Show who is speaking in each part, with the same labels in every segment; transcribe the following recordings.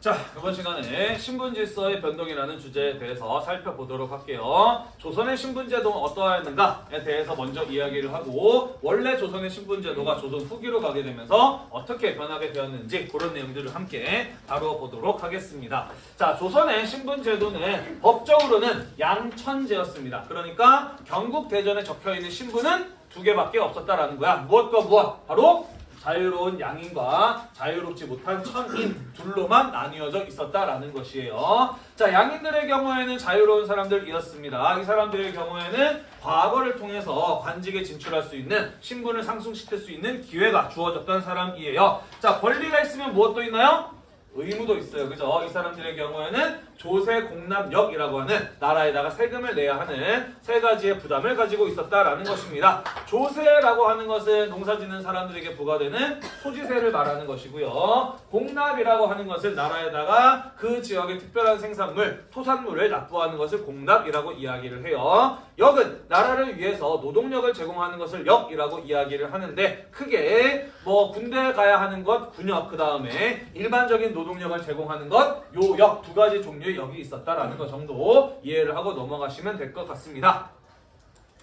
Speaker 1: 자, 이번 시간에 신분질서의 변동이라는 주제에 대해서 살펴보도록 할게요. 조선의 신분제도는 어떠하였는가에 대해서 먼저 이야기를 하고 원래 조선의 신분제도가 조선 후기로 가게 되면서 어떻게 변하게 되었는지 그런 내용들을 함께 다뤄보도록 하겠습니다. 자, 조선의 신분제도는 법적으로는 양천제였습니다. 그러니까 경국대전에 적혀있는 신분은 두 개밖에 없었다라는 거야. 무엇과 무엇? 바로 자유로운 양인과 자유롭지 못한 천인 둘로만 나뉘어져 있었다라는 것이에요. 자, 양인들의 경우에는 자유로운 사람들이었습니다. 이 사람들의 경우에는 과거를 통해서 관직에 진출할 수 있는 신분을 상승시킬 수 있는 기회가 주어졌던 사람이에요. 자, 권리가 있으면 무엇도 있나요? 의무도 있어요. 그죠? 이 사람들의 경우에는 조세 공납역이라고 하는 나라에다가 세금을 내야 하는 세 가지의 부담을 가지고 있었다라는 것입니다. 조세라고 하는 것은 농사 짓는 사람들에게 부과되는 소지세를 말하는 것이고요. 공납이라고 하는 것은 나라에다가 그 지역의 특별한 생산물, 토산물을 납부하는 것을 공납이라고 이야기를 해요. 역은 나라를 위해서 노동력을 제공하는 것을 역이라고 이야기를 하는데 크게 뭐 군대 가야 하는 것 군역 그 다음에 일반적인 노동력을 제공하는 것 요역 두 가지 종류 의 역이 있었다라는 것 정도 이해를 하고 넘어가시면 될 것 같습니다.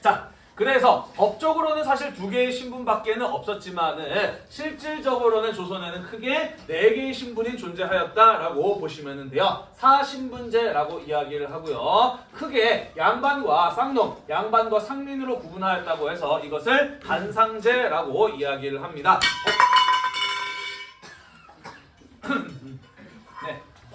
Speaker 1: 자, 그래서 법적으로는 사실 두 개의 신분밖에는 없었지만은 실질적으로는 조선에는 크게 네 개의 신분이 존재하였다라고 보시면 돼요. 사신분제라고 이야기를 하고요. 크게 양반과 쌍놈, 양반과 상민으로 구분하였다고 해서 이것을 간상제라고 이야기를 합니다. 네.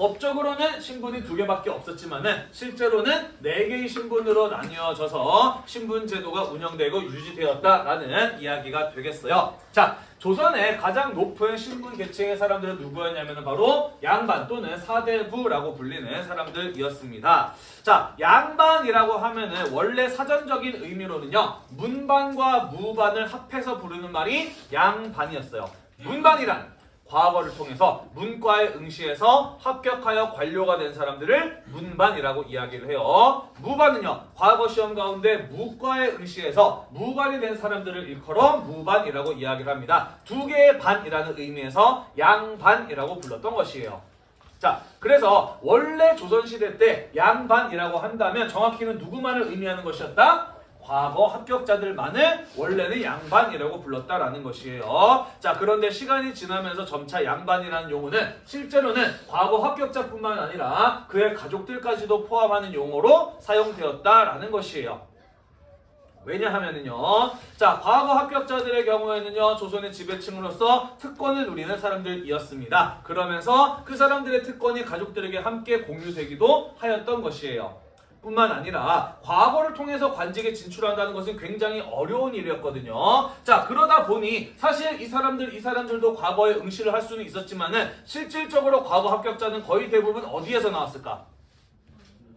Speaker 1: 법적으로는 신분이 두 개밖에 없었지만은 실제로는 네 개의 신분으로 나뉘어져서 신분 제도가 운영되고 유지되었다라는 이야기가 되겠어요. 자, 조선의 가장 높은 신분 계층의 사람들은 누구였냐면 바로 양반 또는 사대부라고 불리는 사람들이었습니다. 자, 양반이라고 하면은 원래 사전적인 의미로는요. 문반과 무반을 합해서 부르는 말이 양반이었어요. 문반이란 과거를 통해서 문과에 응시해서 합격하여 관료가 된 사람들을 문반이라고 이야기를 해요. 무반은요. 과거 시험 가운데 무과에 응시해서 무반이 된 사람들을 일컬어 무반이라고 이야기를 합니다. 두 개의 반이라는 의미에서 양반이라고 불렀던 것이에요. 자, 그래서 원래 조선시대 때 양반이라고 한다면 정확히는 누구만을 의미하는 것이었다? 과거 합격자들만을 원래는 양반이라고 불렀다라는 것이에요. 자, 그런데 시간이 지나면서 점차 양반이라는 용어는 실제로는 과거 합격자뿐만 아니라 그의 가족들까지도 포함하는 용어로 사용되었다라는 것이에요. 왜냐하면은요. 자, 과거 합격자들의 경우에는요. 조선의 지배층으로서 특권을 누리는 사람들이었습니다. 그러면서 그 사람들의 특권이 가족들에게 함께 공유되기도 하였던 것이에요. 뿐만 아니라 과거를 통해서 관직에 진출한다는 것은 굉장히 어려운 일이었거든요. 자 그러다 보니 사실 이 사람들 이 사람들도 과거에 응시를 할 수는 있었지만은 실질적으로 과거 합격자는 거의 대부분 어디에서 나왔을까?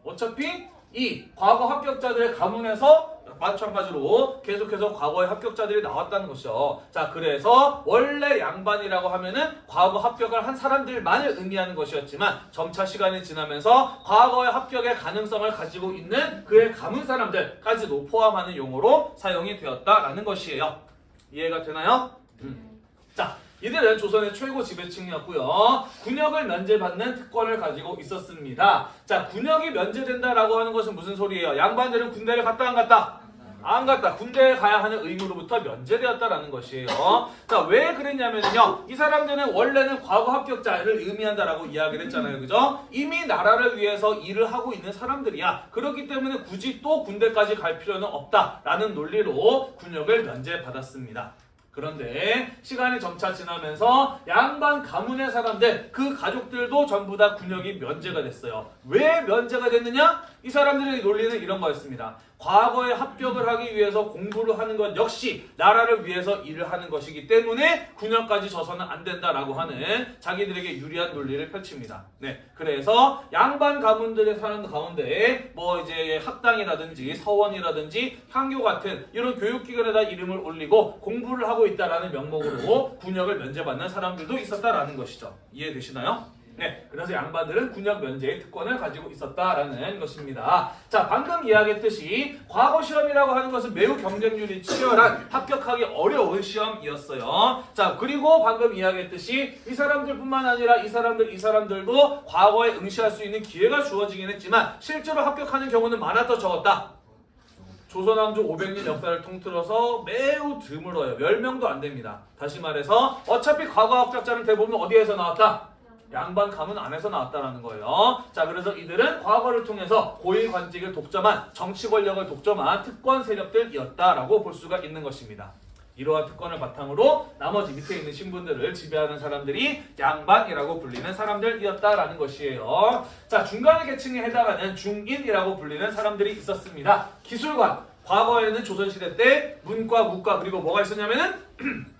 Speaker 1: 어차피 이 과거 합격자들의 가문에서 마찬가지로 계속해서 과거의 합격자들이 나왔다는 것이죠. 자, 그래서 원래 양반이라고 하면은 과거 합격을 한 사람들만을 의미하는 것이었지만 점차 시간이 지나면서 과거의 합격의 가능성을 가지고 있는 그의 가문 사람들까지도 포함하는 용어로 사용이 되었다라는 것이에요. 이해가 되나요? 음. 자, 이들은 조선의 최고 지배층이었고요. 군역을 면제받는 특권을 가지고 있었습니다. 자, 군역이 면제된다라고 하는 것은 무슨 소리예요? 양반들은 군대를 갔다 안 갔다? 안 갔다. 군대에 가야 하는 의무로부터 면제되었다라는 것이에요. 자, 왜 그랬냐면요. 이 사람들은 원래는 과거 합격자를 의미한다라고 이야기를 했잖아요. 그죠? 이미 나라를 위해서 일을 하고 있는 사람들이야. 그렇기 때문에 굳이 또 군대까지 갈 필요는 없다라는 논리로 군역을 면제받았습니다. 그런데 시간이 점차 지나면서 양반 가문의 사람들 그 가족들도 전부 다 군역이 면제가 됐어요. 왜 면제가 됐느냐? 이 사람들의 논리는 이런 거였습니다. 과거에 합격을 하기 위해서 공부를 하는 것 역시 나라를 위해서 일을 하는 것이기 때문에 군역까지 져서는 안 된다라고 하는 자기들에게 유리한 논리를 펼칩니다. 네, 그래서 양반 가문들의 사는 가운데 뭐 이제 학당이라든지 서원이라든지 향교 같은 이런 교육기관에다 이름을 올리고 공부를 하고 있다라는 명목으로 군역을 면제받는 사람들도 있었다라는 것이죠. 이해되시나요? 네, 그래서 양반들은 군역 면제의 특권을 가지고 있었다라는 것입니다. 자, 방금 이야기했듯이 과거 시험이라고 하는 것은 매우 경쟁률이 치열한 합격하기 어려운 시험이었어요. 자, 그리고 방금 이야기했듯이 이 사람들뿐만 아니라 이 사람들, 이 사람들도 과거에 응시할 수 있는 기회가 주어지긴 했지만 실제로 합격하는 경우는 많았다 적었다. 조선왕조 500년 역사를 통틀어서 매우 드물어요. 10명도 안 됩니다. 다시 말해서 어차피 과거 합격자는 대부분 어디에서 나왔다? 양반 가문 안에서 나왔다라는 거예요. 자, 그래서 이들은 과거를 통해서 고위 관직을 독점한 정치 권력을 독점한 특권 세력들이었다라고 볼 수가 있는 것입니다. 이러한 특권을 바탕으로 나머지 밑에 있는 신분들을 지배하는 사람들이 양반이라고 불리는 사람들이었다라는 것이에요. 자, 중간의 계층에 해당하는 중인이라고 불리는 사람들이 있었습니다. 기술관. 과거에는 조선시대 때 문과, 무과 그리고 뭐가 있었냐면은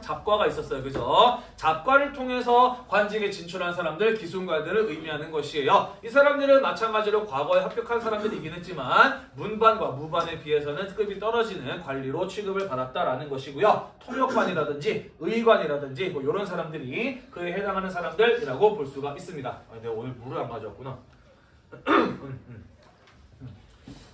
Speaker 1: 잡과가 있었어요. 그죠? 잡과를 통해서 관직에 진출한 사람들, 기술관들을 의미하는 것이에요. 이 사람들은 마찬가지로 과거에 합격한 사람들이긴 했지만 문반과 무반에 비해서는 급이 떨어지는 관리로 취급을 받았다라는 것이고요. 통역관이라든지 의관이라든지 뭐 이런 사람들이 그에 해당하는 사람들이라고 볼 수가 있습니다. 아, 내가 오늘 물을 안 가져왔구나.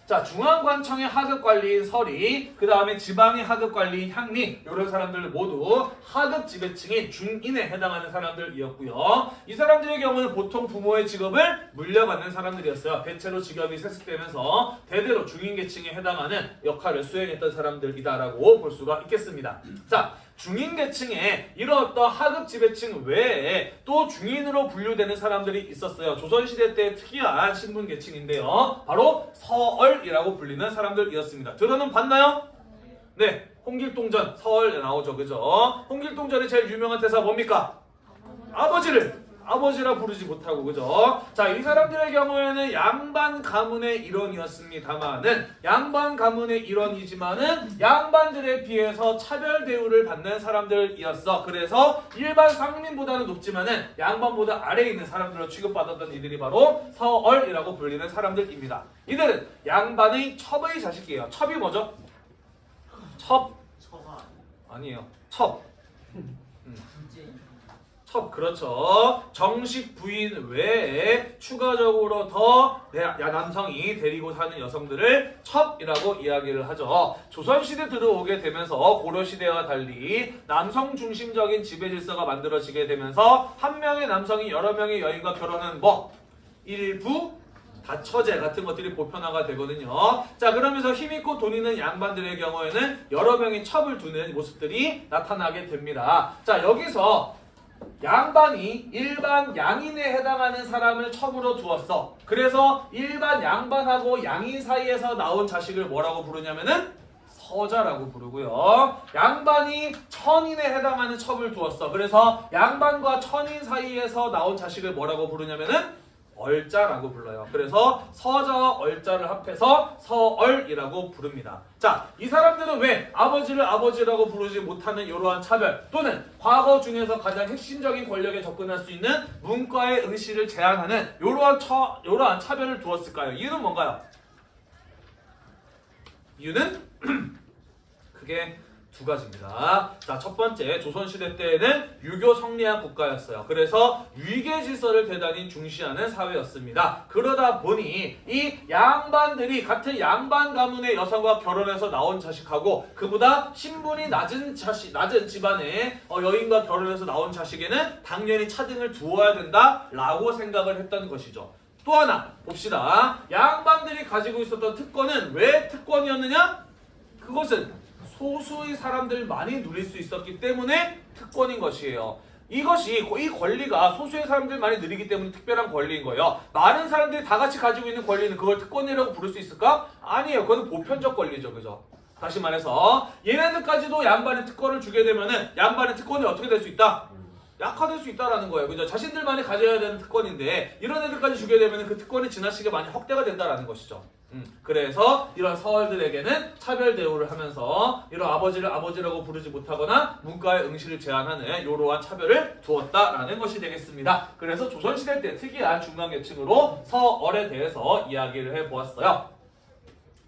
Speaker 1: 자 중앙관청의 하급관리인 설이 그 다음에 지방의 하급관리인 향리 이런 사람들 모두 하급 지배층인 중인에 해당하는 사람들이었고요. 이 사람들의 경우는 보통 부모의 직업을 물려받는 사람들이었어요. 대체로 직업이 세습되면서 대대로 중인계층에 해당하는 역할을 수행했던 사람들이다라고 볼 수가 있겠습니다. 자 중인계층에 어떤 하급 지배층 외에 또 중인으로 분류되는 사람들이 있었어요. 조선시대 때 특이한 신분계층인데요. 바로 서얼이라고 불리는 사람들이었습니다. 들어는 봤나요? 네, 홍길동전 서얼에 나오죠. 그죠? 홍길동전의 제일 유명한 대사 뭡니까? 아버지를 아버지라 부르지 못하고 그죠? 자, 이 사람들의 경우에는 양반 가문의 일원이었습니다만은 양반 가문의 일원이지만은 양반들에 비해서 차별 대우를 받는 사람들이었어. 그래서 일반 상민보다는 높지만은 양반보다 아래에 있는 사람들로 취급받았던 이들이 바로 서얼이라고 불리는 사람들입니다. 이들은 양반의 첩의 자식이에요. 첩이 뭐죠? 첩 아니에요. 첩. 첩 그렇죠. 정식 부인 외에 추가적으로 더 남성이 데리고 사는 여성들을 첩이라고 이야기를 하죠. 조선시대 들어오게 되면서 고려시대와 달리 남성 중심적인 지배 질서가 만들어지게 되면서 한 명의 남성이 여러 명의 여인과 결혼하는 뭐 일부 다처제 같은 것들이 보편화가 되거든요. 자 그러면서 힘있고 돈 있는 양반들의 경우에는 여러 명의 첩을 두는 모습들이 나타나게 됩니다. 자 여기서 양반이 일반 양인에 해당하는 사람을 첩으로 두었어. 그래서 일반 양반하고 양인 사이에서 나온 자식을 뭐라고 부르냐면은 서자라고 부르고요. 양반이 천인에 해당하는 첩을 두었어. 그래서 양반과 천인 사이에서 나온 자식을 뭐라고 부르냐면은 얼자라고 불러요. 그래서 서자와 얼자를 합해서 서얼이라고 부릅니다. 자, 이 사람들은 왜 아버지를 아버지라고 부르지 못하는 이러한 차별 또는 과거 중에서 가장 핵심적인 권력에 접근할 수 있는 문과의 응시를 제한하는 이러한 처, 이러한 차별을 두었을까요? 이유는 뭔가요? 이유는 크게 두 가지입니다. 자, 첫 번째, 조선시대 때에는 유교 성리한 국가였어요. 그래서 위계 질서를 대단히 중시하는 사회였습니다. 그러다 보니 이 양반들이 같은 양반 가문의 여성과 결혼해서 나온 자식하고 그보다 신분이 낮은 자식, 낮은 집안의 어, 여인과 결혼해서 나온 자식에는 당연히 차등을 두어야 된다라고 생각을 했던 것이죠. 또 하나 봅시다. 양반들이 가지고 있었던 특권은 왜 특권이었느냐? 그것은 소수의 사람들만이 누릴 수 있었기 때문에 특권인 것이에요. 이것이 이 권리가 소수의 사람들만이 누리기 때문에 특별한 권리인 거예요. 많은 사람들이 다 같이 가지고 있는 권리는 그걸 특권이라고 부를 수 있을까? 아니에요. 그건 보편적 권리죠. 그죠? 다시 말해서 얘네들까지도 양반의 특권을 주게 되면은 양반의 특권이 어떻게 될 수 있다? 약화될 수 있다라는 거예요. 그죠? 자신들만이 가져야 되는 특권인데 이런 애들까지 주게 되면 그 특권이 지나치게 많이 확대가 된다라는 것이죠. 음, 그래서 이런 서얼들에게는 차별 대우를 하면서 이런 아버지를 아버지라고 부르지 못하거나 문과의 응시를 제한하는 이러한 차별을 두었다라는 것이 되겠습니다. 그래서 조선시대 때 특이한 중간계층으로 서얼에 대해서 이야기를 해보았어요.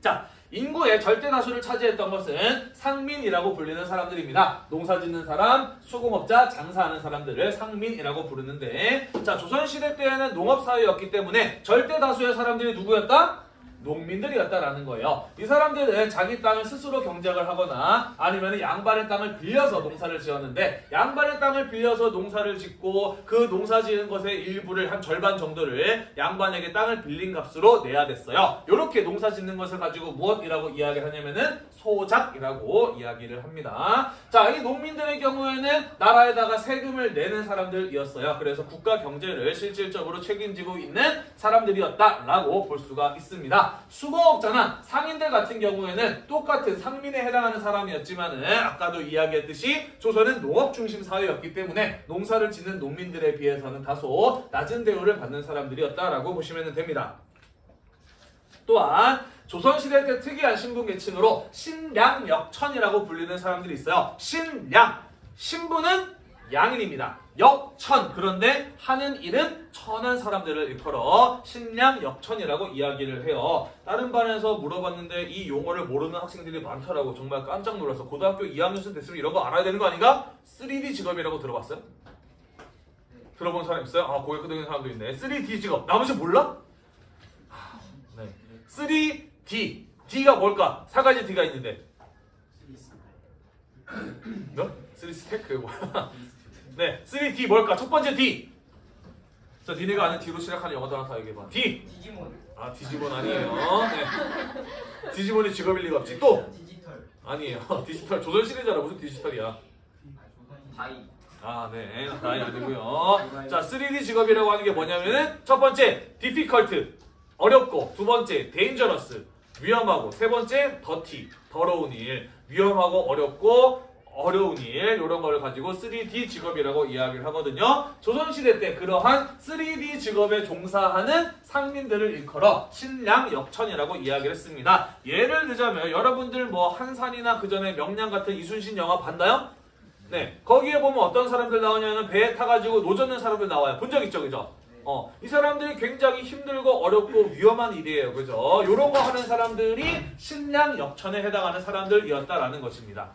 Speaker 1: 자, 인구의 절대 다수를 차지했던 것은 상민이라고 불리는 사람들입니다. 농사 짓는 사람, 수공업자, 장사하는 사람들을 상민이라고 부르는데 자 조선시대 때에는 농업사회였기 때문에 절대 다수의 사람들이 누구였다? 농민들이었다라는 거예요. 이 사람들은 자기 땅을 스스로 경작을 하거나 아니면 양반의 땅을 빌려서 농사를 지었는데 양반의 땅을 빌려서 농사를 짓고 그 농사 지은 것의 일부를 한 절반 정도를 양반에게 땅을 빌린 값으로 내야 됐어요. 이렇게 농사 짓는 것을 가지고 무엇이라고 이야기를 하냐면은 소작이라고 이야기를 합니다. 자, 이 농민들의 경우에는 나라에다가 세금을 내는 사람들이었어요. 그래서 국가 경제를 실질적으로 책임지고 있는 사람들이었다라고 볼 수가 있습니다. 수공업자나 상인들 같은 경우에는 똑같은 상민에 해당하는 사람이었지만은 아까도 이야기했듯이 조선은 농업 중심 사회였기 때문에 농사를 짓는 농민들에 비해서는 다소 낮은 대우를 받는 사람들이었다라고 보시면 됩니다. 또한 조선시대 때 특이한 신분 계층으로 신량역천이라고 불리는 사람들이 있어요. 신량 신분은 양인입니다. 역천 그런데 하는 일은 천한 사람들을 일컬어 신량 역천이라고 이야기를 해요. 다른 반에서 물어봤는데 이 용어를 모르는 학생들이 많더라고. 정말 깜짝 놀라서 고등학교 2학년쯤 됐으면 이런 거 알아야 되는 거 아닌가? 3D 직업이라고 들어봤어요? 들어본 사람 있어요? 아 고개 끄덕이는 사람도 있네. 3D 직업 나머지 몰라? 하, 네. 3D D가 뭘까? 세 가지 D가 있는데 뭐? 3 스택 그게 뭐야? 네, 3D 뭘까? 첫 번째 D. 자, 니네가 아는 D로 시작하는 영단어 하나 다 얘기해봐. D.
Speaker 2: 디지몬
Speaker 1: 아, 디지몬 아니에요. 네. 디지몬이 직업일 리가 없지. 또
Speaker 2: 디지털
Speaker 1: 아니에요. 디지털 조선 시대잖아. 무슨 디지털이야?
Speaker 2: die
Speaker 1: 아, 네. die 아니고요. 자, 3D 직업이라고 하는 게 뭐냐면은 첫 번째, difficult. 어렵고 두 번째, dangerous. 위험하고 세 번째, dirty. 더러운 일. 위험하고 어렵고 어려운 일 이런 걸 가지고 3D 직업이라고 이야기를 하거든요. 조선시대 때 그러한 3D 직업에 종사하는 상민들을 일컬어 신량 역천이라고 이야기를 했습니다. 예를 들자면 여러분들 뭐 한산이나 그 전에 명량 같은 이순신 영화 봤나요? 네, 거기에 보면 어떤 사람들 나오냐면 배에 타가지고 노젓는 사람들 나와요. 본 적 있죠, 그죠? 어, 이 사람들이 굉장히 힘들고 어렵고 위험한 일이에요, 그죠? 이런 거 하는 사람들이 신량 역천에 해당하는 사람들이었다라는 것입니다.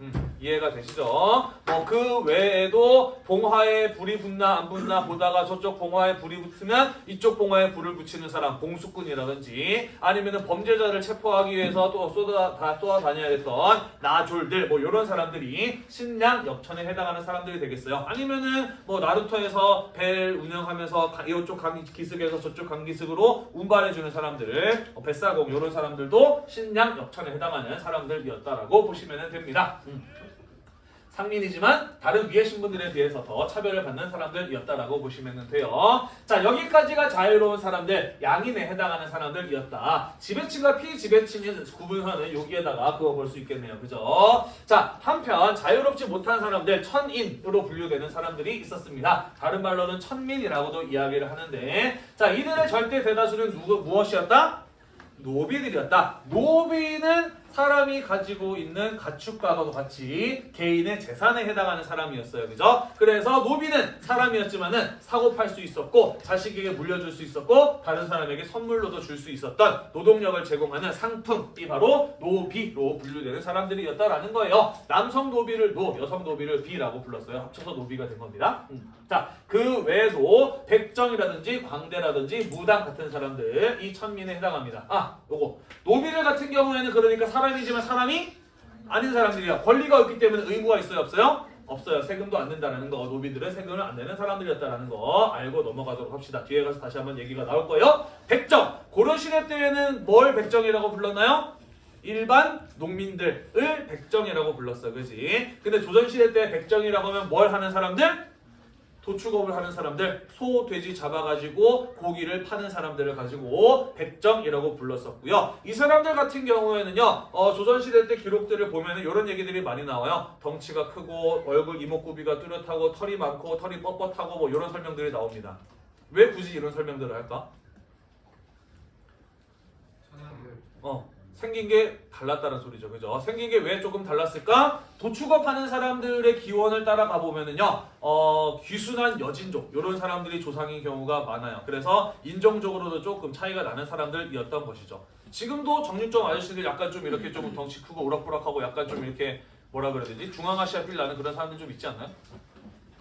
Speaker 1: 음, 이해가 되시죠? 뭐 그 외에도 봉화에 불이 붙나 안 붙나 보다가 저쪽 봉화에 불이 붙으면 이쪽 봉화에 불을 붙이는 사람 공수꾼이라든지 아니면은 범죄자를 체포하기 위해서 또 쏟아 다 쏟아 다녀야 됐던 나졸들 뭐 이런 사람들이 신량 역천에 해당하는 사람들이 되겠어요. 아니면은 뭐 나루토에서 배를 운영하면서 가- 이쪽 강 기슭에서 저쪽 강 기슭으로 운반해 주는 사람들, 어, 뱃사공 이런 사람들도 신량 역천에 해당하는 사람들이었다라고 보시면 됩니다. 음. 상민이지만 다른 위의 신분들에 비해서 더 차별을 받는 사람들이었다라고 보시면 돼요. 자 여기까지가 자유로운 사람들, 양인에 해당하는 사람들이었다. 지배층과 피지배층의 구분하는 여기에다가 그거 볼수 있겠네요. 그죠? 자 한편 자유롭지 못한 사람들, 천인으로 분류되는 사람들이 있었습니다. 다른 말로는 천민이라고도 이야기를 하는데 자 이들의 절대 대다수는 누구 무엇이었다? 노비들이었다. 노비는 사람이 가지고 있는 가축과도 같이 개인의 재산에 해당하는 사람이었어요. 그죠? 그래서 노비는 사람이었지만 은 사고 팔 수 있었고 자식에게 물려줄 수 있었고 다른 사람에게 선물로도 줄 수 있었던 노동력을 제공하는 상품이 바로 노비로 분류되는 사람들이었다라는 거예요. 남성 노비를 노, 여성 노비를 비라고 불렀어요. 합쳐서 노비가 된 겁니다. 음. 자, 그 외에도 백정이라든지 광대라든지 무당 같은 사람들 이 천민에 해당합니다. 아, 요거 노비들 같은 경우에는 그러니까 사람이지만 사람이 아닌 사람들이야. 권리가 없기 때문에 의무가 있어요, 없어요? 없어요. 세금도 안 낸다는 거. 노비들은 세금을 안 내는 사람들이었다는 거 알고 넘어가도록 합시다. 뒤에 가서 다시 한번 얘기가 나올 거예요. 백정. 고려 시대 때에는 뭘 백정이라고 불렀나요? 일반 농민들을 백정이라고 불렀어. 그지? 근데 조선 시대 때 백정이라고 하면 뭘 하는 사람들? 도축업을 하는 사람들, 소, 돼지 잡아가지고 고기를 파는 사람들을 가지고 백정이라고 불렀었고요. 이 사람들 같은 경우에는요, 어, 조선시대 때 기록들을 보면 은 이런 얘기들이 많이 나와요. 덩치가 크고 얼굴 이목구비가 뚜렷하고 털이 많고 털이 뻣뻣하고 뭐 이런 설명들이 나옵니다. 왜 굳이 이런 설명들을 할까? 어, 생긴 게 달랐다는 소리죠. 그죠? 생긴 게 왜 조금 달랐을까? 도축업 하는 사람들의 기원을 따라가 보면은요, 어, 귀순한 여진족, 이런 사람들이 조상인 경우가 많아요. 그래서 인종적으로도 조금 차이가 나는 사람들이었던 것이죠. 지금도 정육점 아저씨들 약간 좀 이렇게 좀 덩치 크고 우락부락하고 약간 좀 이렇게 뭐라 그래야 되지? 중앙아시아 필 나는 그런 사람들 좀 있지 않나요?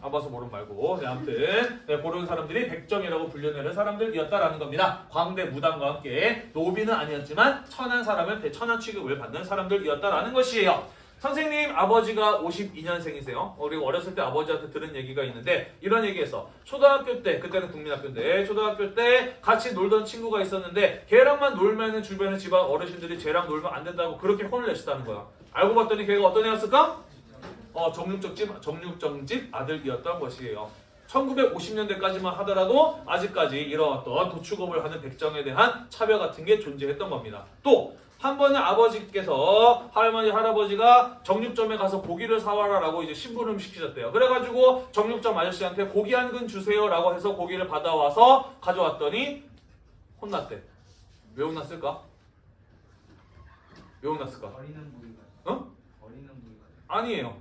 Speaker 1: 안 봐서 모르는 말고 네, 아무튼 네, 그런 사람들이 백정이라고 불려내는 사람들이었다라는 겁니다. 광대 무당과 함께 노비는 아니었지만 천한 사람을 대천한 취급을 받는 사람들이었다라는 것이에요. 선생님 아버지가 52년생이세요. 우리 어렸을 때 아버지한테 들은 얘기가 있는데 이런 얘기했어. 초등학교 때 그때는 국민학교인데 초등학교 때 같이 놀던 친구가 있었는데 걔랑만 놀면은 주변에 집안 어르신들이 쟤랑 놀면 안 된다고 그렇게 혼을 내셨다는 거야. 알고 봤더니 걔가 어떤 애였을까? 어, 정육점집 정육점집 아들이었던 것이에요. 1950년대까지만 하더라도 아직까지 이러었던 도축업을 하는 백정에 대한 차별 같은 게 존재했던 겁니다. 또 한 번은 아버지께서 할머니 할아버지가 정육점에 가서 고기를 사와라라고 이제 심부름 시키셨대요. 그래가지고 정육점 아저씨한테 고기 한 근 주세요라고 해서 고기를 받아와서 가져왔더니 혼났대. 왜 혼났을까? 왜 혼났을까?
Speaker 2: 부위가.
Speaker 1: 어?
Speaker 2: 부위가.
Speaker 1: 아니에요.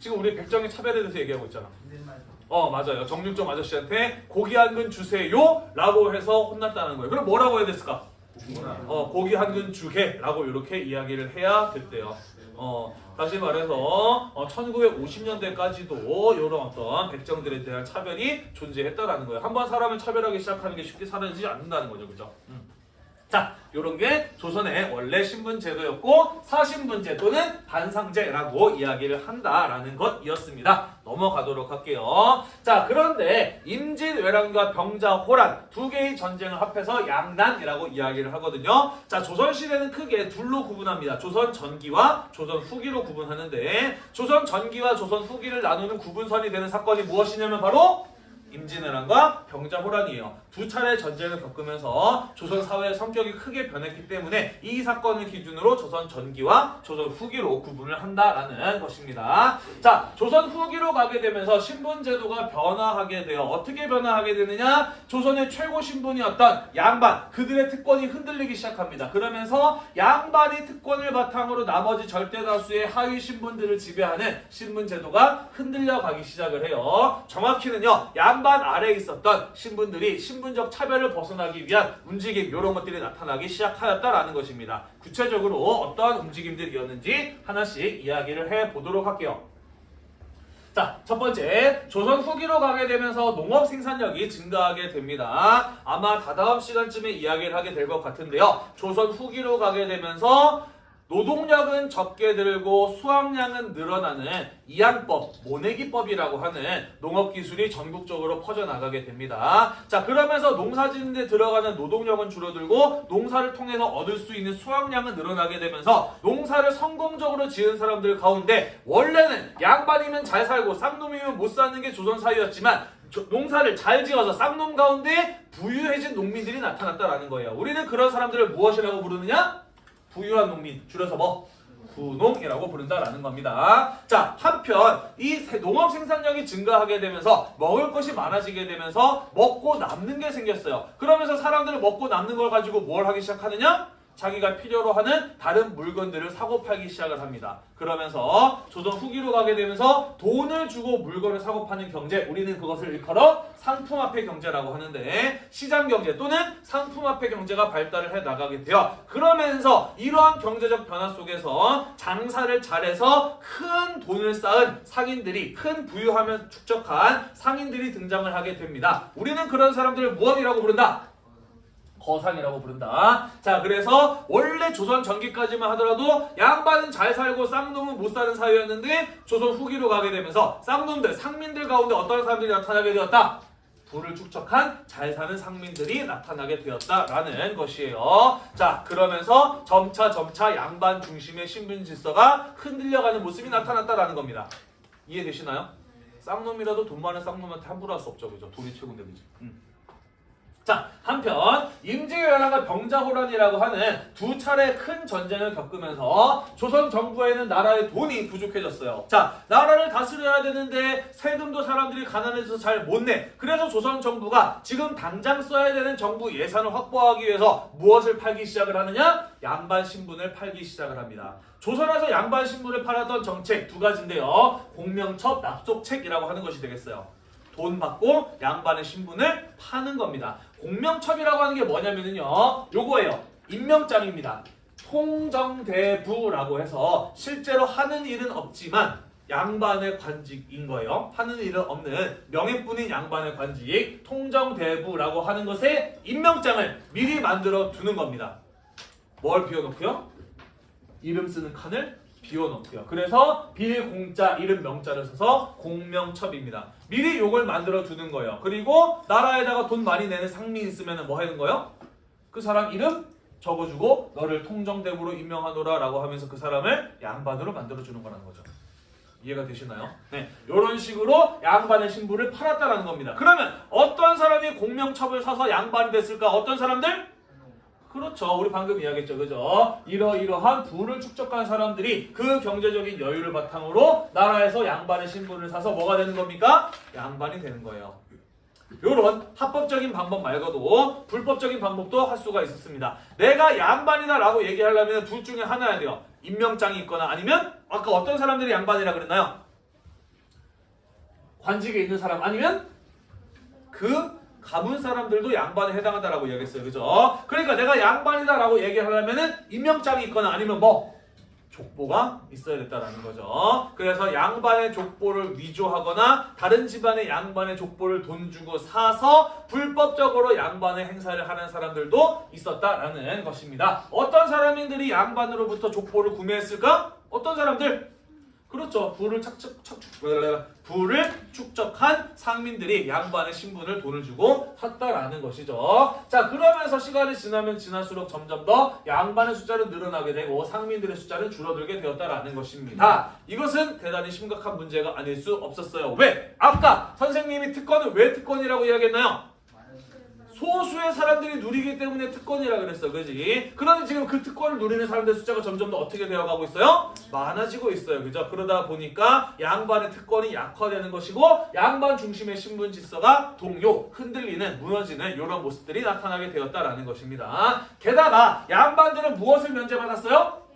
Speaker 1: 지금 우리 백정의 차별에 대해서 얘기하고 있잖아.
Speaker 2: 존댓말.
Speaker 1: 어 맞아요. 정육점 아저씨한테 고기 한 근 주세요 라고 해서 혼났다는 거예요. 그럼 뭐라고 해야 됐을까? 어 고기 한 근 주게 라고 이렇게 이야기를 해야 됐대요. 어 다시 말해서 어, 1950년대까지도 이런 어떤 백정들에 대한 차별이 존재했다라는 거예요. 한번 사람을 차별하기 시작하는 게 쉽게 사라지지 않는다는 거죠. 그죠? 음. 자, 요런 게 조선의 원래 신분 제도였고 사신분제 또는 반상제라고 이야기를 한다라는 것이었습니다. 넘어가도록 할게요. 자, 그런데 임진왜란과 병자호란 두 개의 전쟁을 합해서 양난이라고 이야기를 하거든요. 자, 조선시대는 크게 둘로 구분합니다. 조선 전기와 조선 후기로 구분하는데 조선 전기와 조선 후기를 나누는 구분선이 되는 사건이 무엇이냐면 바로 임진왜란과 병자호란이에요. 두 차례 전쟁을 겪으면서 조선 사회의 성격이 크게 변했기 때문에 이 사건을 기준으로 조선 전기와 조선 후기로 구분을 한다라는 것입니다. 자, 조선 후기로 가게 되면서 신분 제도가 변화하게 돼요. 어떻게 변화하게 되느냐? 조선의 최고 신분이었던 양반 그들의 특권이 흔들리기 시작합니다. 그러면서 양반이 특권을 바탕으로 나머지 절대 다수의 하위 신분들을 지배하는 신분 제도가 흔들려 가기 시작을 해요. 정확히는요. 양반 아래에 있었던 신분들이 신분 적 차별을 벗어나기 위한 움직임 이런 것들이 나타나기 시작하였다라는 것입니다. 구체적으로 어떠한 움직임들이었는지 하나씩 이야기를 해 보도록 할게요. 자, 첫 번째, 조선 후기로 가게 되면서 농업 생산력이 증가하게 됩니다. 아마 다다음 시간쯤에 이야기를 하게 될 것 같은데요. 조선 후기로 가게 되면서 노동력은 적게 들고 수확량은 늘어나는 이양법, 모내기법이라고 하는 농업 기술이 전국적으로 퍼져나가게 됩니다. 자, 그러면서 농사짓는데 들어가는 노동력은 줄어들고 농사를 통해서 얻을 수 있는 수확량은 늘어나게 되면서 농사를 성공적으로 지은 사람들 가운데 원래는 양반이면 잘 살고 쌍놈이면 못 사는 게 조선 사회였지만 조- 농사를 잘 지어서 쌍놈 가운데 부유해진 농민들이 나타났다라는 거예요. 우리는 그런 사람들을 무엇이라고 부르느냐? 부유한 농민, 줄여서 뭐? 부농이라고 부른다라는 겁니다. 자, 한편 이 세- 농업 생산량이 증가하게 되면서 먹을 것이 많아지게 되면서 먹고 남는 게 생겼어요. 그러면서 사람들은 먹고 남는 걸 가지고 뭘 하기 시작하느냐? 자기가 필요로 하는 다른 물건들을 사고 팔기 시작을 합니다. 그러면서 조선 후기로 가게 되면서 돈을 주고 물건을 사고 파는 경제, 우리는 그것을 일컬어 상품화폐 경제라고 하는데 시장 경제 또는 상품화폐 경제가 발달을 해 나가게 돼요. 그러면서 이러한 경제적 변화 속에서 장사를 잘해서 큰 돈을 쌓은 상인들이 큰 부유하면 축적한 상인들이 등장을 하게 됩니다. 우리는 그런 사람들을 무엇이라고 부른다? 거상이라고 부른다. 자, 그래서 원래 조선 전기까지만 하더라도 양반은 잘 살고 쌍놈은 못 사는 사회였는데 조선 후기로 가게 되면서 쌍놈들, 상민들 가운데 어떤 사람들이 나타나게 되었다? 부를 축적한 잘 사는 상민들이 나타나게 되었다라는 것이에요. 자, 그러면서 점차 점차 양반 중심의 신분 질서가 흔들려가는 모습이 나타났다라는 겁니다. 이해되시나요? 쌍놈이라도 돈 많은 쌍놈한테 함부로 할 수 없죠, 그죠? 돈이 최고인데, 그지? 음. 자, 한편 임진왜란과 병자호란이라고 하는 두 차례 큰 전쟁을 겪으면서 조선 정부에는 나라의 돈이 부족해졌어요. 자, 나라를 다스려야 되는데 세금도 사람들이 가난해서 잘 못 내. 그래서 조선 정부가 지금 당장 써야 되는 정부 예산을 확보하기 위해서 무엇을 팔기 시작을 하느냐? 양반 신분을 팔기 시작을 합니다. 조선에서 양반 신분을 팔았던 정책 두 가지인데요. 공명첩 납속책이라고 하는 것이 되겠어요. 돈 받고 양반의 신분을 파는 겁니다. 공명첩이라고 하는 게 뭐냐면요. 요거예요. 임명장입니다. 통정대부라고 해서 실제로 하는 일은 없지만 양반의 관직인 거예요. 하는 일은 없는 명예뿐인 양반의 관직 통정대부라고 하는 것에 임명장을 미리 만들어 두는 겁니다. 뭘 비워놓고요? 이름 쓰는 칸을 비워놓고요. 그래서 빌공자 이름 명자를 써서 공명첩입니다. 미리 요걸 만들어 두는 거예요. 그리고 나라에다가 돈 많이 내는 상민 있으면 뭐 하는 거예요? 그 사람 이름 적어주고 너를 통정대부로 임명하노라 라고 하면서 그 사람을 양반으로 만들어 주는 거라는 거죠. 이해가 되시나요? 네, 이런 식으로 양반의 신부를 팔았다라는 겁니다. 그러면 어떤 사람이 공명첩을 사서 양반이 됐을까? 어떤 사람들? 그렇죠. 우리 방금 이야기했죠. 그죠? 이러이러한 부를 축적한 사람들이 그 경제적인 여유를 바탕으로 나라에서 양반의 신분을 사서 뭐가 되는 겁니까? 양반이 되는 거예요. 요런 합법적인 방법 말고도 불법적인 방법도 할 수가 있었습니다. 내가 양반이다 라고 얘기하려면 둘 중에 하나야 돼요. 임명장이 있거나 아니면 아까 어떤 사람들이 양반이라 그랬나요? 관직에 있는 사람 아니면 그 가문 사람들도 양반에 해당한다라고 이야기했어요. 그죠? 그러니까 내가 양반이다라고 얘기하려면은 임명장이 있거나 아니면 뭐 족보가 있어야 됐다라는 거죠. 그래서 양반의 족보를 위조하거나 다른 집안의 양반의 족보를 돈 주고 사서 불법적으로 양반의 행사를 하는 사람들도 있었다라는 것입니다. 어떤 사람들이 양반으로부터 족보를 구매했을까? 어떤 사람들? 그렇죠. 부를 착축, 착축, 부를 축적한 상민들이 양반의 신분을 돈을 주고 샀다라는 것이죠. 자, 그러면서 시간이 지나면 지날수록 점점 더 양반의 숫자는 늘어나게 되고 상민들의 숫자는 줄어들게 되었다라는 것입니다. 이것은 대단히 심각한 문제가 아닐 수 없었어요. 왜? 아까 선생님이 특권을 왜 특권이라고 이야기했나요? 소수의 사람들이 누리기 때문에 특권이라 그랬어. 그지? 그런데 지금 그 특권을 누리는 사람들 숫자가 점점 더 어떻게 되어가고 있어요? 많아지고 있어요. 그죠? 그러다 보니까 양반의 특권이 약화되는 것이고 양반 중심의 신분 질서가 동요, 흔들리는, 무너지는 이런 모습들이 나타나게 되었다라는 것입니다. 게다가 양반들은 무엇을 면제받았어요?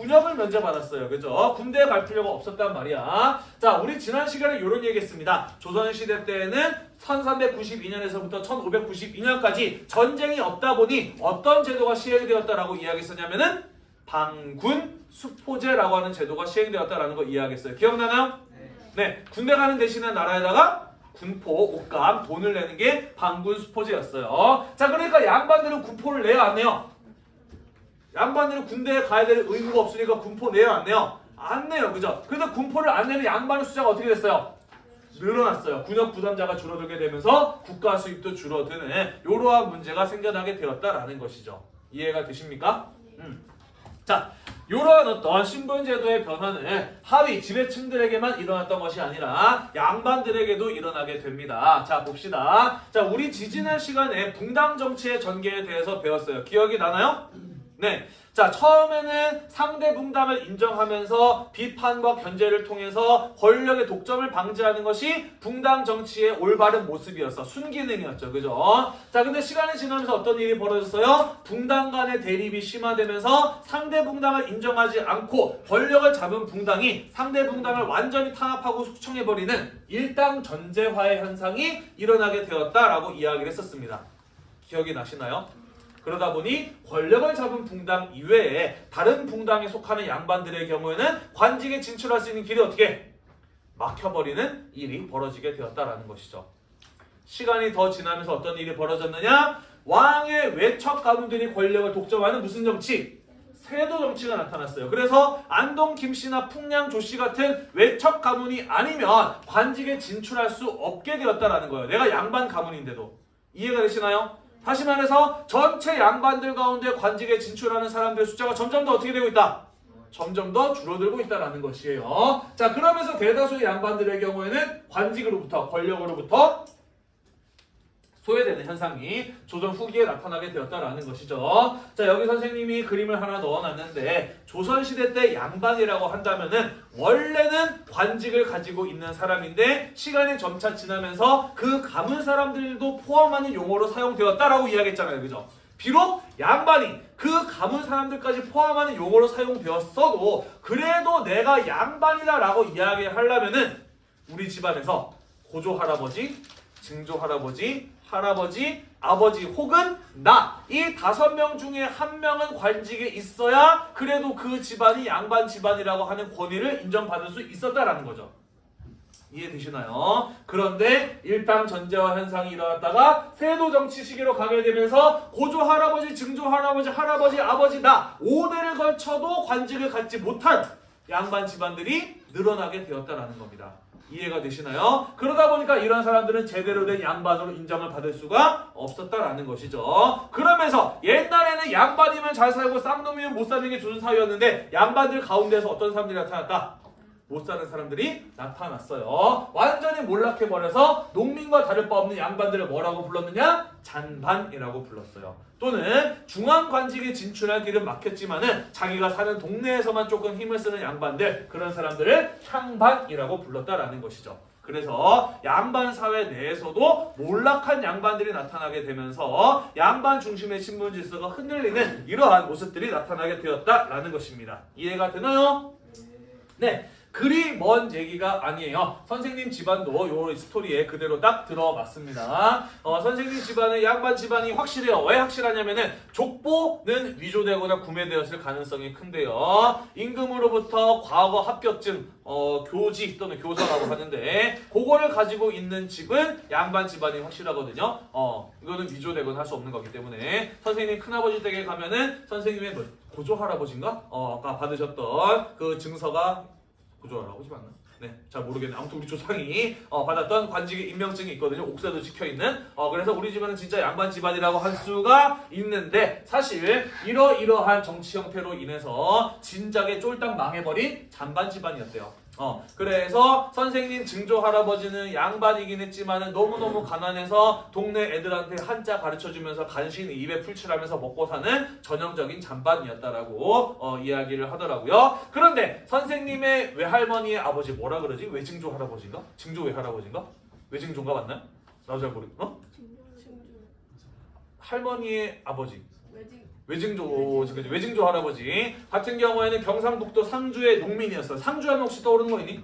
Speaker 1: 군역을 면제받았어요. 그죠? 군대에 갈 필요가 없었단 말이야. 자, 우리 지난 시간에 이런 얘기 했습니다. 조선시대 때에는 1392년에서부터 1592년까지 전쟁이 없다 보니 어떤 제도가 시행되었다라고 이야기했었냐면은 방군 수포제라고 하는 제도가 시행되었다라는 거 이야기했어요. 기억나나요? 네. 군대 가는 대신에 나라에다가 군포, 옷감, 돈을 내는 게 방군 수포제였어요. 자, 그러니까 양반들은 군포를 내야 안 내요? 양반들은 군대에 가야 될 의무가 없으니까 군포 내요 안 내요? 안 내요 그죠? 근데 군포를 안 내는 양반의 숫자가 어떻게 됐어요? 늘어났어요. 군역 부담자가 줄어들게 되면서 국가 수입도 줄어드는 이러한 문제가 생겨나게 되었다라는 것이죠. 이해가 되십니까? 음. 자, 이러한 어떤 신분제도의 변화는 하위 지배층들에게만 일어났던 것이 아니라 양반들에게도 일어나게 됩니다. 자, 봅시다. 자, 우리 지지난 시간에 붕당 정치의 전개에 대해서 배웠어요. 기억이 나나요? 네. 자, 처음에는 상대 붕당을 인정하면서 비판과 견제를 통해서 권력의 독점을 방지하는 것이 붕당 정치의 올바른 모습이었어. 순기능이었죠. 그죠? 자, 근데 시간이 지나면서 어떤 일이 벌어졌어요? 붕당 간의 대립이 심화되면서 상대 붕당을 인정하지 않고 권력을 잡은 붕당이 상대 붕당을 완전히 탄압하고 숙청해버리는 일당 전제화의 현상이 일어나게 되었다라고 이야기를 했었습니다. 기억이 나시나요? 그러다 보니 권력을 잡은 붕당 이외에 다른 붕당에 속하는 양반들의 경우에는 관직에 진출할 수 있는 길이 어떻게 막혀버리는 일이 벌어지게 되었다라는 것이죠. 시간이 더 지나면서 어떤 일이 벌어졌느냐? 왕의 외척 가문들이 권력을 독점하는 무슨 정치? 세도 정치가 나타났어요. 그래서 안동 김씨나 풍량 조씨 같은 외척 가문이 아니면 관직에 진출할 수 없게 되었다라는 거예요. 내가 양반 가문인데도 이해가 되시나요? 다시 말해서 전체 양반들 가운데 관직에 진출하는 사람들의 숫자가 점점 더 어떻게 되고 있다? 점점 더 줄어들고 있다는 것이에요. 자, 그러면서 대다수의 양반들의 경우에는 관직으로부터 권력으로부터 소외되는 현상이 조선 후기에 나타나게 되었다라는 것이죠. 자, 여기 선생님이 그림을 하나 넣어놨는데 조선시대 때 양반이라고 한다면은 원래는 관직을 가지고 있는 사람인데 시간이 점차 지나면서 그 가문 사람들도 포함하는 용어로 사용되었다라고 이야기했잖아요. 그죠? 비록 양반이 그 가문 사람들까지 포함하는 용어로 사용되었어도 그래도 내가 양반이다 라고 이야기하려면은 우리 집안에서 고조 할아버지, 증조 할아버지, 할아버지, 아버지 혹은 나 이 다섯 명 중에 한 명은 관직에 있어야 그래도 그 집안이 양반 집안이라고 하는 권위를 인정받을 수 있었다라는 거죠. 이해되시나요? 그런데 일당 전제화 현상이 일어났다가 세도 정치 시기로 가게 되면서 고조 할아버지, 증조 할아버지, 할아버지, 아버지 나 5대를 걸쳐도 관직을 갖지 못한 양반 집안들이 늘어나게 되었다라는 겁니다. 이해가 되시나요? 그러다 보니까 이런 사람들은 제대로 된 양반으로 인정을 받을 수가 없었다라는 것이죠. 그러면서 옛날에는 양반이면 잘 살고 쌍놈이면 못 사는 게 좋은 사회였는데 양반들 가운데서 어떤 사람들이 나타났다? 못 사는 사람들이 나타났어요. 완전히 몰락해버려서 농민과 다를 바 없는 양반들을 뭐라고 불렀느냐? 잔반이라고 불렀어요. 또는 중앙관직에 진출할 길은 막혔지만은 자기가 사는 동네에서만 조금 힘을 쓰는 양반들 그런 사람들을 향반이라고 불렀다라는 것이죠. 그래서 양반 사회 내에서도 몰락한 양반들이 나타나게 되면서 양반 중심의 신분 질서가 흔들리는 이러한 모습들이 나타나게 되었다라는 것입니다. 이해가 되나요? 네. 그리 먼 얘기가 아니에요. 선생님 집안도 요 스토리에 그대로 딱 들어봤습니다. 어, 선생님 집안은 양반 집안이 확실해요. 왜 확실하냐면은 족보는 위조되거나 구매되었을 가능성이 큰데요. 임금으로부터 과거 합격증, 어, 교지 또는 교서라고 하는데 그거를 가지고 있는 집은 양반 집안이 확실하거든요. 어, 이거는 위조되거나 할 수 없는 거기 때문에 선생님 큰아버지 댁에 가면은 선생님의 뭐 고조 할아버지인가? 어, 아까 받으셨던 그 증서가 고조 할아버지 맞나? 네, 잘 모르겠네. 아무튼 우리 조상이 어, 받았던 관직의 임명증이 있거든요. 옥사도 찍혀 있는. 어, 그래서 우리 집안은 진짜 양반 집안이라고 할 수가 있는데 사실 이러이러한 정치 형태로 인해서 진작에 쫄딱 망해버린 잔반 집안이었대요. 어, 그래서 선생님 증조 할아버지는 양반이긴 했지만은 너무너무 가난해서 동네 애들한테 한자 가르쳐 주면서 간신히 입에 풀칠하면서 먹고 사는 전형적인 잔반이었다라고 어, 이야기를 하더라고요. 그런데 선생님의 외할머니의 아버지 뭐라 그러지? 외증조 할아버지인가? 증조 외할아버지인가? 외증조인가 맞나요? 나도 잘 모르. 어? 할머니의 아버지. 외증조, 그지? 외증조 할아버지 같은 경우에는 경상북도 상주의 농민이었어요. 상주하면 혹시 떠오르는 거 있니?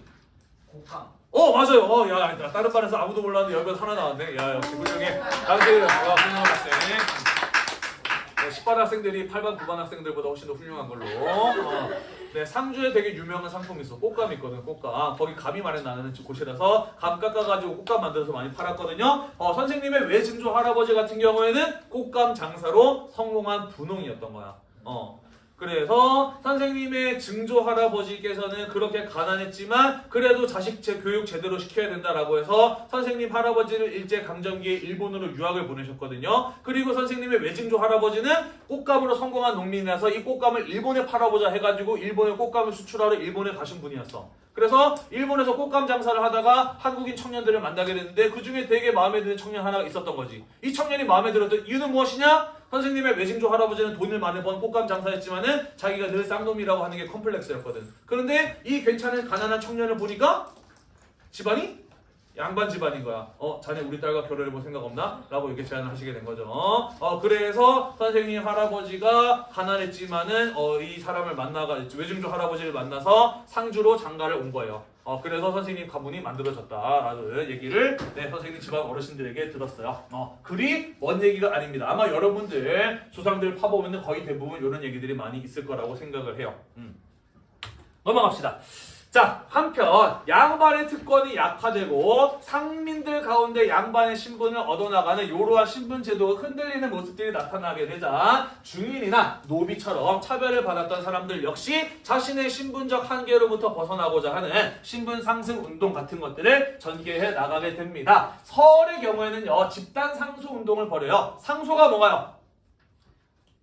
Speaker 2: 곶감.
Speaker 1: 어 맞아요. 어, 야, 나 다른 반에서 아무도 몰랐는데 여기서 하나 나왔네. 야, 역시 훌륭해. 당시 어, 훌륭한 학생. 네, 10반 학생들이 8반, 9반 학생들보다 훨씬 더 훌륭한 걸로. 어. 네, 상주에 되게 유명한 상품이 있어. 꽃감 있거든, 꽃감. 거기 감이 많이 나는 곳이라서 감 깎아가지고 꽃감 만들어서 많이 팔았거든요. 어, 선생님의 외증조 할아버지 같은 경우에는 꽃감 장사로 성공한 분홍이었던 거야. 어. 그래서 선생님의 증조 할아버지께서는 그렇게 가난했지만 그래도 자식 제 교육 제대로 시켜야 된다라고 해서 선생님 할아버지를 일제 강점기에 일본으로 유학을 보내셨거든요. 그리고 선생님의 외증조 할아버지는 꽃감으로 성공한 농민이라서 이 꽃감을 일본에 팔아보자 해가지고 일본에 꽃감을 수출하러 일본에 가신 분이었어. 그래서 일본에서 꽃감 장사를 하다가 한국인 청년들을 만나게 됐는데 그 중에 되게 마음에 드는 청년 하나가 있었던 거지. 이 청년이 마음에 들었던 이유는 무엇이냐? 선생님의 외증조 할아버지는 돈을 많이 번 꽃감 장사했지만은 자기가 늘 쌍놈이라고 하는 게 컴플렉스였거든. 그런데 이 괜찮은 가난한 청년을 보니까 집안이 양반 집안인 거야. 어, 자네 우리 딸과 결혼해볼 생각 없나? 라고 이렇게 제안을 하시게 된 거죠. 어, 그래서 선생님 할아버지가 가난했지만은 어, 이 사람을 만나가 외증조 할아버지를 만나서 상주로 장가를 온 거예요. 어, 그래서 선생님 가문이 만들어졌다라는 얘기를 네, 선생님 집안 어르신들에게 들었어요. 어, 그리 먼 얘기가 아닙니다. 아마 여러분들 조상들 파보면 거의 대부분 이런 얘기들이 많이 있을 거라고 생각을 해요. 음. 넘어갑시다. 자, 한편 양반의 특권이 약화되고 상민들 가운데 양반의 신분을 얻어나가는 이러한 신분 제도가 흔들리는 모습들이 나타나게 되자 중인이나 노비처럼 차별을 받았던 사람들 역시 자신의 신분적 한계로부터 벗어나고자 하는 신분 상승 운동 같은 것들을 전개해 나가게 됩니다. 서울의 경우에는요 집단 상소 운동을 벌여요. 상소가 뭔가요?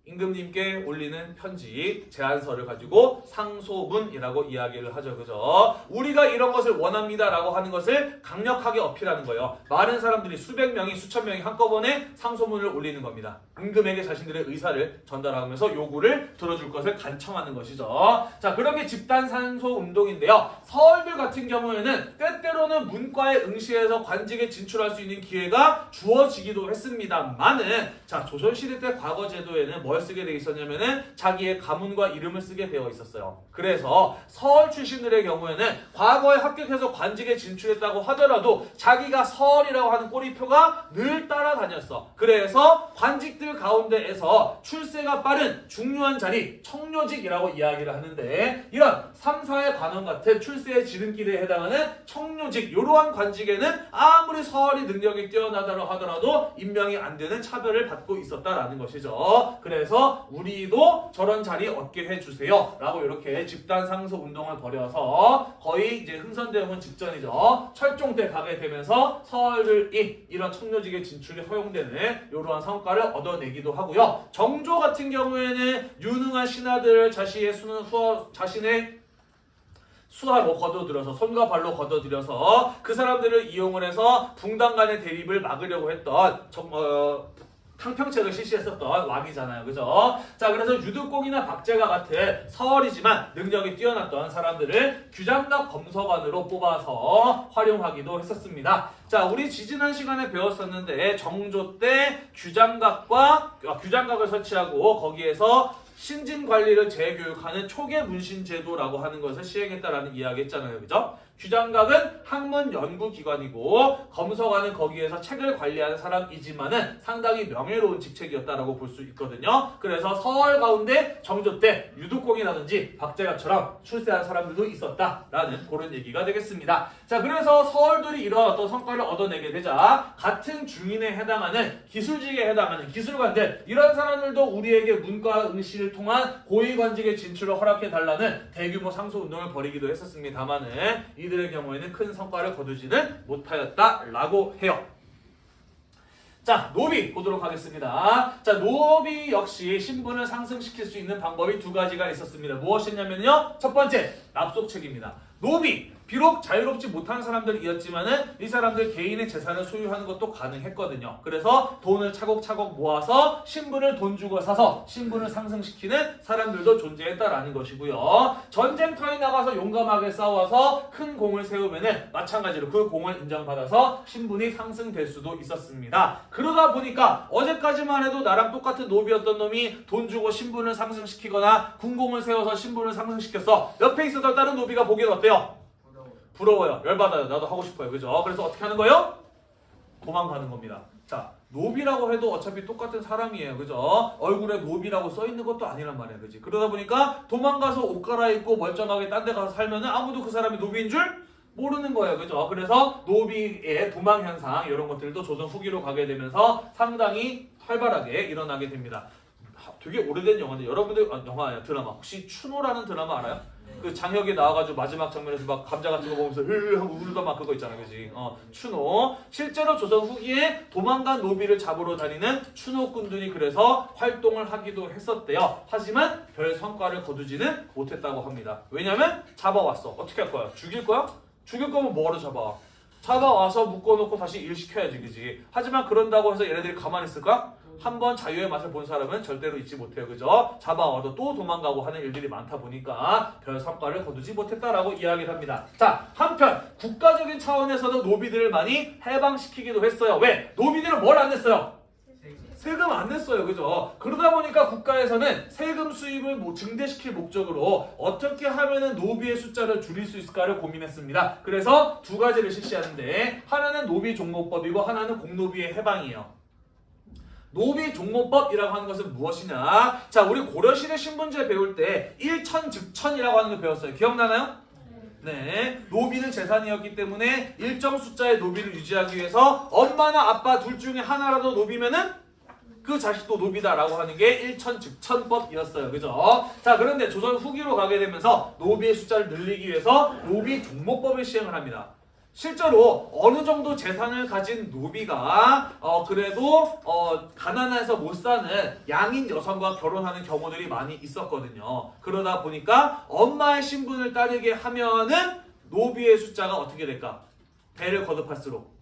Speaker 1: 임금님께 올리는 편지 제안서를 가지고 상소문이라고 이야기를 하죠. 그죠? 우리가 이런 것을 원합니다 라고 하는 것을 강력하게 어필하는 거예요. 많은 사람들이 수백 명이 수천 명이 한꺼번에 상소문을 올리는 겁니다. 임금에게 자신들의 의사를 전달하면서 요구를 들어줄 것을 간청하는 것이죠. 자, 그렇게 집단 상소 운동인데요. 서울들 같은 경우에는 때때로는 문과에 응시해서 관직에 진출할 수 있는 기회가 주어지기도 했습니다만은 자, 조선시대 때 과거 제도에는 뭐뭘 쓰게 돼 있었냐면은 자기의 가문과 이름을 쓰게 되어 있었어요. 그래서 서울 출신들의 경우에는 과거에 합격해서 관직에 진출했다고 하더라도 자기가 서울이라고 하는 꼬리표가 늘 따라다녔어. 그래서 관직들 가운데에서 출세가 빠른 중요한 자리 청료직이라고 이야기를 하는데 이런 3, 4의 관원 같은 출세의 지름길에 해당하는 청료직 이러한 관직에는 아무리 서울이 능력이 뛰어나다고 하더라도 임명이 안 되는 차별을 받고 있었다라는 것이죠. 그래서 우리도 저런 자리 얻게 해주세요. 라고 이렇게 집단 상소 운동을 벌여서 거의 이제 흥선대원군 직전이죠. 철종 때 가게 되면서 서울이 이런 청료직의 진출이 허용되는 이러한 성과를 얻어내기도 하고요. 정조 같은 경우에는 유능한 신하들을 자신의 수는 후어 자신의 수하로 거둬들여서 손과 발로 거둬들여서 그 사람들을 이용을 해서 붕당 간의 대립을 막으려고 했던 정, 어, 탕평책을 실시했었던 왕이잖아요. 그죠? 자, 그래서 유득공이나 박제가 같은 서얼이지만 능력이 뛰어났던 사람들을 규장각 검서관으로 뽑아서 활용하기도 했었습니다. 자, 우리 지지난 시간에 배웠었는데 정조 때 규장각과 아, 규장각을 설치하고 거기에서 신진 관리를 재교육하는 초계 문신 제도라고 하는 것을 시행했다라는 이야기 했잖아요. 그죠? 규장각은 학문 연구 기관이고 검서관은 거기에서 책을 관리하는 사람이지만은 상당히 명예로운 직책이었다라고 볼 수 있거든요. 그래서 서울 가운데 정조 때 유독공이라든지 박재가처럼 출세한 사람들도 있었다라는 그런 얘기가 되겠습니다. 자, 그래서 서울들이 이런 어떤 성과를 얻어내게 되자 같은 중인에 해당하는 기술직에 해당하는 기술관들 이런 사람들도 우리에게 문과 응시를 통한 고위관직의 진출을 허락해 달라는 대규모 상소 운동을 벌이기도 했었습니다만은 이들의 경우에는 큰 성과를 거두지는 못하였다라고 해요. 자, 노비 보도록 하겠습니다. 자, 노비 역시 신분을 상승시킬 수 있는 방법이 두 가지가 있었습니다. 무엇이냐면요. 첫 번째, 납속책입니다. 노비 비록 자유롭지 못한 사람들이었지만은 이 사람들 개인의 재산을 소유하는 것도 가능했거든요. 그래서 돈을 차곡차곡 모아서 신분을 돈 주고 사서 신분을 상승시키는 사람들도 존재했다라는 것이고요. 전쟁터에 나가서 용감하게 싸워서 큰 공을 세우면은 마찬가지로 그 공을 인정받아서 신분이 상승될 수도 있었습니다. 그러다 보니까 어제까지만 해도 나랑 똑같은 노비였던 놈이 돈 주고 신분을 상승시키거나 군공을 세워서 신분을 상승시켰어. 옆에 있었던 다른 노비가 보기엔 어때요? 부러워요. 열받아요. 나도 하고 싶어요. 그죠? 그래서 어떻게 하는 거예요? 도망가는 겁니다. 자, 노비라고 해도 어차피 똑같은 사람이에요. 그죠? 얼굴에 노비라고 써 있는 것도 아니란 말이에요. 그지? 그러다 보니까 도망가서 옷 갈아입고 멀쩡하게 딴 데 가서 살면은 아무도 그 사람이 노비인 줄 모르는 거예요. 그죠? 그래서 노비의 도망 현상 이런 것들도 조선 후기로 가게 되면서 상당히 활발하게 일어나게 됩니다. 하, 되게 오래된 영화인데 여러분들 아, 영화 드라마 혹시 추노라는 드라마 알아요? 그 장혁이 나와가지고 마지막 장면에서 막 감자 같은 거 보면서 흐 하고 울다 막 그거 있잖아, 그지? 어, 추노. 실제로 조선 후기에 도망간 노비를 잡으러 다니는 추노꾼들이 그래서 활동을 하기도 했었대요. 하지만 별 성과를 거두지는 못했다고 합니다. 왜냐면 잡아왔어. 어떻게 할 거야? 죽일 거야? 죽일 거면 뭐하러 잡아? 잡아와서 묶어놓고 다시 일 시켜야지, 그지? 하지만 그런다고 해서 얘네들이 가만히 있을까? 한 번 자유의 맛을 본 사람은 절대로 잊지 못해요. 그죠? 잡아와도 또 도망가고 하는 일들이 많다 보니까 별 성과를 거두지 못했다라고 이야기를 합니다. 자, 한편 국가적인 차원에서도 노비들을 많이 해방시키기도 했어요. 왜? 노비들은 뭘안 냈어요? 세금 안 냈어요. 그죠? 그러다 보니까 국가에서는 세금 수입을 뭐 증대시킬 목적으로 어떻게 하면은 노비의 숫자를 줄일 수 있을까를 고민했습니다. 그래서 두 가지를 실시하는데 하나는 노비 종모법이고 하나는 공노비의 해방이에요. 노비 종모법이라고 하는 것은 무엇이냐? 자, 우리 고려시대 신분제 배울 때 일천 즉천이라고 하는 거 배웠어요. 기억나나요? 네, 노비는 재산이었기 때문에 일정 숫자의 노비를 유지하기 위해서 엄마나 아빠 둘 중에 하나라도 노비면은 그 자식도 노비다라고 하는 게 일천즉천법이었어요. 그죠? 자, 그런데 조선 후기로 가게 되면서 노비의 숫자를 늘리기 위해서 노비 종목법을 시행을 합니다. 실제로 어느 정도 재산을 가진 노비가 어 그래도 어 가난해서 못 사는 양인 여성과 결혼하는 경우들이 많이 있었거든요. 그러다 보니까 엄마의 신분을 따르게 하면은 노비의 숫자가 어떻게 될까? 배를 거듭할수록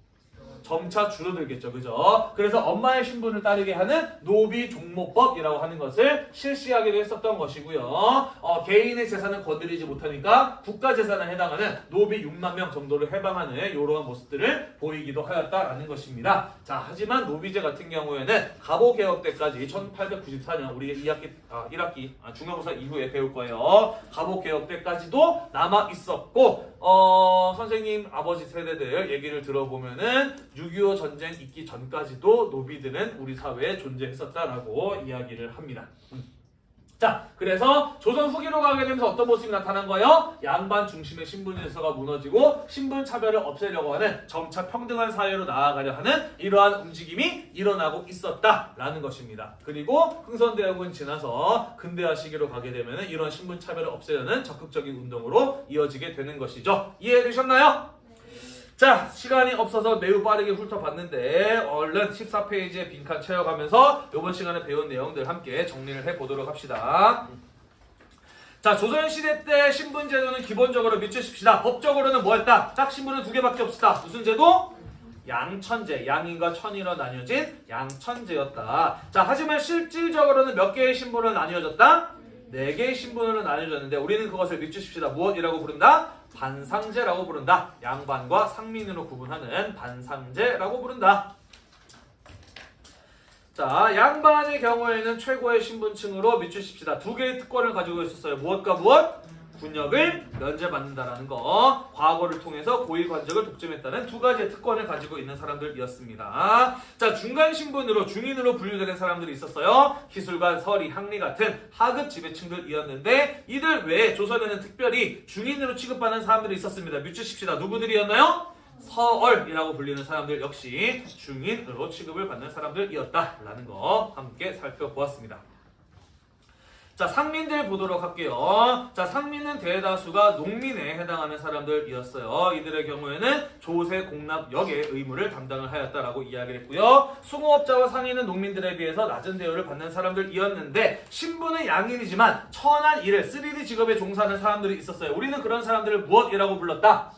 Speaker 1: 점차 줄어들겠죠. 그죠? 그래서 엄마의 신분을 따르게 하는 노비 종모법이라고 하는 것을 실시하기로 했었던 것이고요. 어, 개인의 재산을 건드리지 못하니까 국가 재산에 해당하는 노비 6만 명 정도를 해방하는 이러한 모습들을 보이기도 하였다라는 것입니다. 자, 하지만 노비제 같은 경우에는 갑오 개혁 때까지 1894년 우리 2학기 아, 1학기 아, 중간고사 이후에 배울 거예요. 갑오 개혁 때까지도 남아 있었고 어, 선생님 아버지 세대들 얘기를 들어보면은 6.25 전쟁 있기 전까지도 노비들은 우리 사회에 존재했었다라고 이야기를 합니다. 음. 자, 그래서 조선 후기로 가게 되면서 어떤 모습이 나타난 거예요? 양반 중심의 신분 질서가 무너지고 신분 차별을 없애려고 하는 점차 평등한 사회로 나아가려 하는 이러한 움직임이 일어나고 있었다라는 것입니다. 그리고 흥선대학은 지나서 근대화 시기로 가게 되면 이런 신분 차별을 없애려는 적극적인 운동으로 이어지게 되는 것이죠. 이해되셨나요? 자, 시간이 없어서 매우 빠르게 훑어봤는데 얼른 14페이지에 빈칸 채워가면서 이번 시간에 배운 내용들 함께 정리를 해보도록 합시다. 자, 조선시대 때 신분제도는 기본적으로 밑주십시다. 법적으로는 뭐였다? 짝신분은 두 개밖에 없었다. 무슨 제도? 양천제, 양인과 천인으로 나뉘어진 양천제였다. 자, 하지만 실질적으로는 몇 개의 신분으로 나뉘어졌다? 네 개의 신분으로 나뉘어졌는데 우리는 그것을 밑주십시다. 무엇이라고 부른다? 반상제라고 부른다. 양반과 상민으로 구분하는 반상제라고 부른다. 자, 양반의 경우에는 최고의 신분층으로 밑주십시다. 두 개의 특권을 가지고 있었어요. 무엇과 무엇? 군역을 면제받는다라는 거. 과거를 통해서 고위 관직을 독점했다는 두 가지의 특권을 가지고 있는 사람들이었습니다. 자, 중간 신분으로 중인으로 분류되는 사람들이 있었어요. 기술관, 서리, 학리 같은 하급 지배층들이었는데 이들 외에 조선에는 특별히 중인으로 취급받는 사람들이 있었습니다. 밑주십시다. 누구들이었나요? 서얼이라고 불리는 사람들 역시 중인으로 취급을 받는 사람들이었다라는 거 함께 살펴보았습니다. 자, 상민들 보도록 할게요. 자, 상민은 대다수가 농민에 해당하는 사람들이었어요. 이들의 경우에는 조세 공납 역의 의무를 담당을 하였다라고 이야기를 했고요. 수공업자와 상인은 농민들에 비해서 낮은 대우를 받는 사람들이었는데 신분은 양인이지만 천한 일을 3D 직업에 종사하는 사람들이 있었어요. 우리는 그런 사람들을 무엇이라고 불렀다?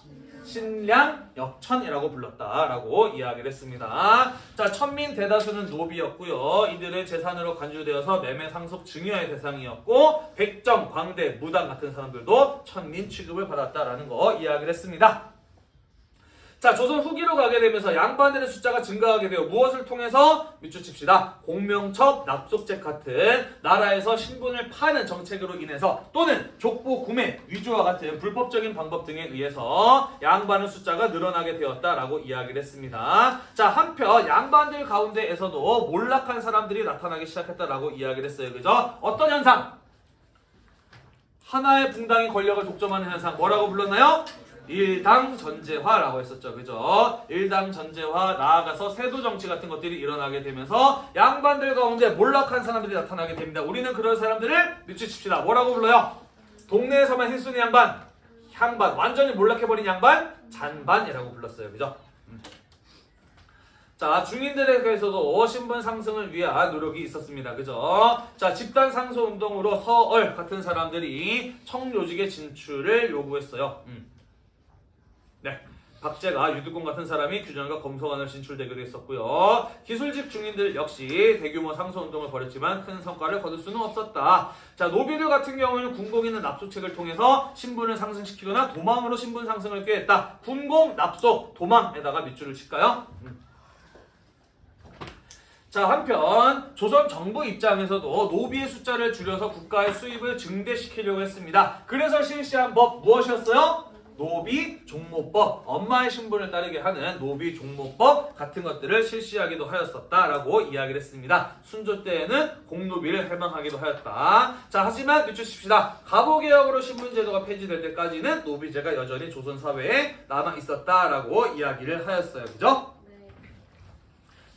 Speaker 1: 신량 역천이라고 불렀다라고 이야기를 했습니다. 자, 천민 대다수는 노비였고요. 이들의 재산으로 간주되어서 매매 상속 증여의 대상이었고 백정, 광대, 무당 같은 사람들도 천민 취급을 받았다라는 거 이야기를 했습니다. 자, 조선 후기로 가게 되면서 양반들의 숫자가 증가하게 되어 무엇을 통해서 밑줄칩시다. 공명첩, 납속책 같은 나라에서 신분을 파는 정책으로 인해서 또는 족보 구매, 위조와 같은 불법적인 방법 등에 의해서 양반의 숫자가 늘어나게 되었다라고 이야기를 했습니다. 자, 한편 양반들 가운데에서도 몰락한 사람들이 나타나기 시작했다라고 이야기를 했어요. 그죠? 어떤 현상? 하나의 붕당이 권력을 독점하는 현상 뭐라고 불렀나요? 일당 전제화라고 했었죠. 그죠? 일당 전제화 나아가서 세도 정치 같은 것들이 일어나게 되면서 양반들 가운데 몰락한 사람들이 나타나게 됩니다. 우리는 그런 사람들을 밑주칩시다. 뭐라고 불러요? 동네에서만 힐순이 양반, 향반, 완전히 몰락해버린 양반, 잔반이라고 불렀어요. 그죠? 음. 자, 중인들에게서도 신분 상승을 위한 노력이 있었습니다. 그죠? 자, 집단 상소 운동으로 서얼 같은 사람들이 청요직의 진출을 요구했어요. 음. 네. 박제가 유득공 같은 사람이 규장각 검서관으로 진출되기도 했었고요. 기술직 중인들 역시 대규모 상소운동을 벌였지만 큰 성과를 거둘 수는 없었다. 자, 노비들 같은 경우에는 군공이나 납속책을 통해서 신분을 상승시키거나 도망으로 신분 상승을 꾀했다. 군공, 납속, 도망에다가 밑줄을 칠까요? 음. 자 한편 조선 정부 입장에서도 노비의 숫자를 줄여서 국가의 수입을 증대시키려고 했습니다. 그래서 실시한 법 무엇이었어요? 노비 종모법, 엄마의 신분을 따르게 하는 노비 종모법 같은 것들을 실시하기도 하였었다라고 이야기를 했습니다. 순조 때에는 공노비를 해방하기도 하였다. 자 하지만 늦추십시다. 갑오개혁으로 신분제도가 폐지될 때까지는 노비제가 여전히 조선 사회에 남아 있었다라고 이야기를 하였어요. 그죠?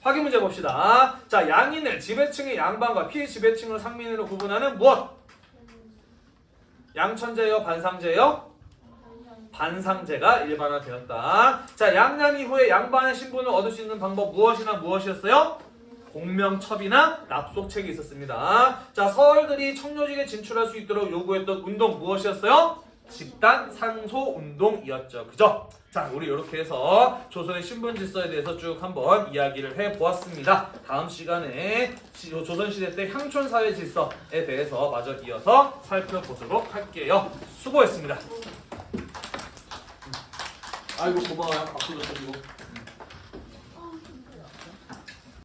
Speaker 1: 확인 문제 봅시다. 자, 양인을 지배층의 양반과 피지배층을 상민으로 구분하는 무엇? 양천제요, 반상제요? 반상제가 일반화되었다. 자, 양양 이후에 양반의 신분을 얻을 수 있는 방법 무엇이나 무엇이었어요? 공명첩이나 납속책이 있었습니다. 자, 서울들이 청료직에 진출할 수 있도록 요구했던 운동 무엇이었어요? 집단 상소 운동이었죠. 그죠? 자, 우리 이렇게 해서 조선의 신분 질서에 대해서 쭉 한번 이야기를 해보았습니다. 다음 시간에 조선시대 때 향촌사회 질서에 대해서 마저 이어서 살펴보도록 할게요. 수고했습니다.
Speaker 3: 아이고 고마워요. 앞으로 잘 이거.